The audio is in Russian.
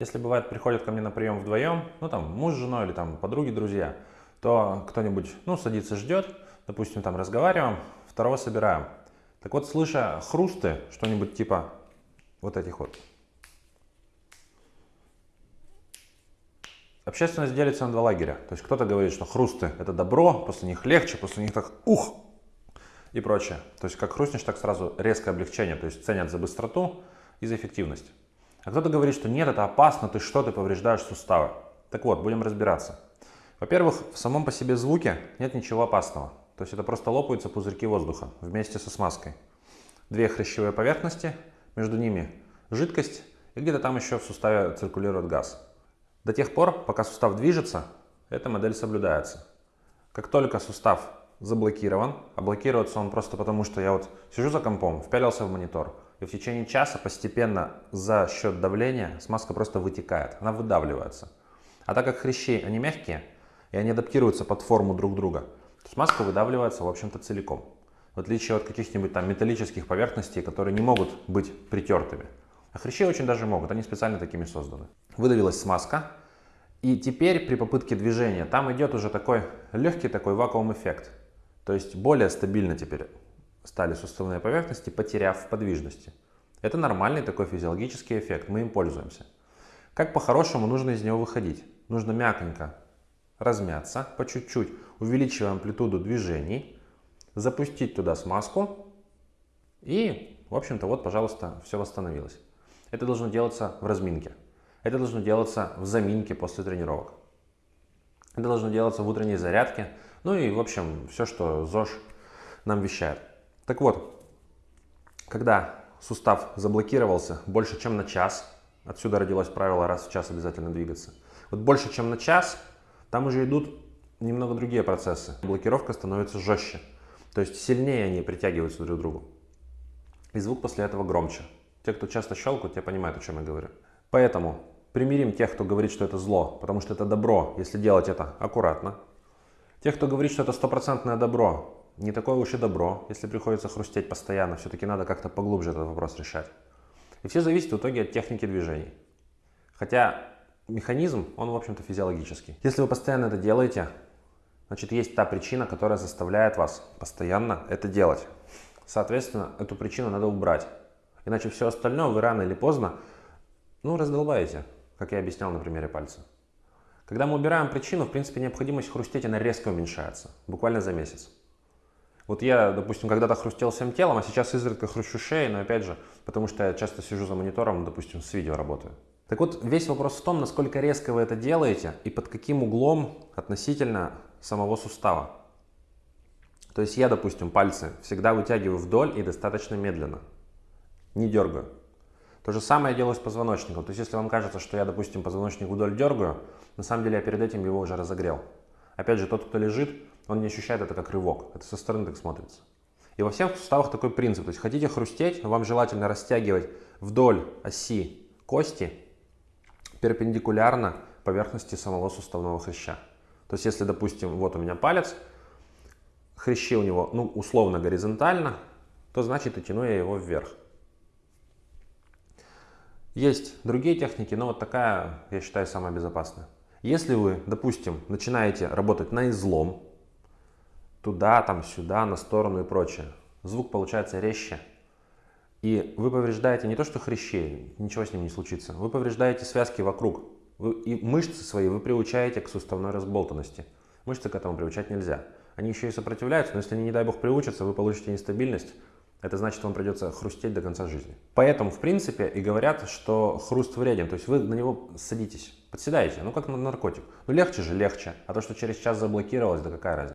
Если бывает, приходят ко мне на прием вдвоем, ну там муж с женой или там подруги, друзья, то кто-нибудь, ну, садится, ждет, допустим, там разговариваем, второго собираем. Так вот, слыша хрусты, что-нибудь типа вот этих вот, Общественность делится на два лагеря. То есть кто-то говорит, что хрусты это добро, после них легче, после них так ух и прочее. То есть как хрустнешь, так сразу резкое облегчение. То есть ценят за быстроту и за эффективность. А кто-то говорит, что нет, это опасно, ты что, ты повреждаешь суставы. Так вот, будем разбираться. Во-первых, в самом по себе звуке нет ничего опасного. То есть это просто лопаются пузырьки воздуха вместе со смазкой. Две хрящевые поверхности, между ними жидкость и где-то там еще в суставе циркулирует газ. До тех пор, пока сустав движется, эта модель соблюдается. Как только сустав заблокирован, а блокируется он просто потому, что я вот сижу за компом, впялился в монитор, и в течение часа постепенно за счет давления смазка просто вытекает, она выдавливается. А так как хрящи, они мягкие, и они адаптируются под форму друг друга, то смазка выдавливается, в общем-то, целиком. В отличие от каких-нибудь там металлических поверхностей, которые не могут быть притертыми. А хрящи очень даже могут, они специально такими созданы. Выдавилась смазка, и теперь при попытке движения там идет уже такой легкий такой вакуум-эффект. То есть более стабильно теперь стали суставные поверхности, потеряв в подвижности. Это нормальный такой физиологический эффект, мы им пользуемся. Как по-хорошему нужно из него выходить? Нужно мягонько размяться, по чуть-чуть, увеличивая амплитуду движений, запустить туда смазку и, в общем-то, вот, пожалуйста, все восстановилось. Это должно делаться в разминке. Это должно делаться в заминке после тренировок. Это должно делаться в утренней зарядке. Ну и, в общем, все, что ЗОЖ нам вещает. Так вот, когда сустав заблокировался больше, чем на час, отсюда родилось правило раз в час обязательно двигаться. Вот больше, чем на час, там уже идут немного другие процессы. Блокировка становится жестче. То есть сильнее они притягиваются друг к другу. И звук после этого громче. Те, кто часто щелкают, те понимают, о чем я говорю. Поэтому примирим тех, кто говорит, что это зло, потому что это добро, если делать это аккуратно. Тех, кто говорит, что это стопроцентное добро, не такое уж и добро, если приходится хрустеть постоянно, все-таки надо как-то поглубже этот вопрос решать. И все зависит в итоге от техники движений. Хотя механизм, он в общем-то физиологический. Если вы постоянно это делаете, значит есть та причина, которая заставляет вас постоянно это делать. Соответственно, эту причину надо убрать. Иначе все остальное вы рано или поздно, ну, раздолбаете, как я объяснял на примере пальца. Когда мы убираем причину, в принципе, необходимость хрустеть, она резко уменьшается, буквально за месяц. Вот я, допустим, когда-то хрустел всем телом, а сейчас изредка хрущу шеей, но опять же, потому что я часто сижу за монитором, допустим, с видео работаю. Так вот, весь вопрос в том, насколько резко вы это делаете и под каким углом относительно самого сустава. То есть я, допустим, пальцы всегда вытягиваю вдоль и достаточно медленно не дергаю. То же самое я делаю с позвоночником. То есть, если вам кажется, что я, допустим, позвоночник вдоль дергаю, на самом деле я перед этим его уже разогрел. Опять же, тот, кто лежит, он не ощущает это как рывок. Это со стороны так смотрится. И во всех суставах такой принцип. То есть, хотите хрустеть, вам желательно растягивать вдоль оси кости перпендикулярно поверхности самого суставного хряща. То есть, если, допустим, вот у меня палец, хрящи у него, ну, условно горизонтально, то значит и тяну я его вверх. Есть другие техники, но вот такая, я считаю, самая безопасная. Если вы, допустим, начинаете работать на излом, туда, там, сюда, на сторону и прочее, звук получается резче. И вы повреждаете не то, что хрящи, ничего с ним не случится, вы повреждаете связки вокруг. Вы, и мышцы свои вы приучаете к суставной разболтанности. Мышцы к этому приучать нельзя. Они еще и сопротивляются, но если они, не дай бог, приучатся, вы получите нестабильность, это значит, вам придется хрустеть до конца жизни. Поэтому, в принципе, и говорят, что хруст вреден. То есть вы на него садитесь, подседаете, ну как на наркотик. Ну легче же, легче. А то, что через час заблокировалось, да какая разница.